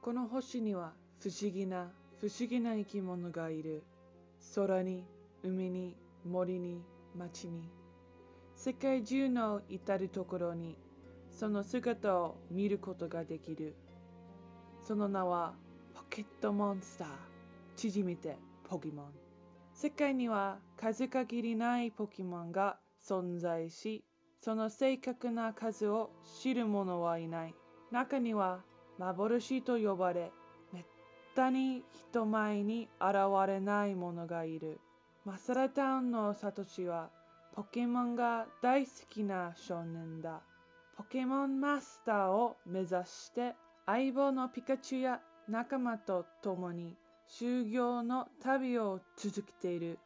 この星には不思議な不思議な生き物がいる。空に、海に、森に、町に。世界中の至るところにその姿を見ることができる。その名はポケットモンスター。縮めてポケモン。世界には数限りないポケモンが存在し、その正確な数を知る者はいない。中には幻と呼ばれ、めったに人前に現れない者がいる。マサラタウンのサトシはポケモンが大好きな少年だ。ポケモンマスターを目指して相棒のピカチュウや仲間と共に修行の旅を続けている。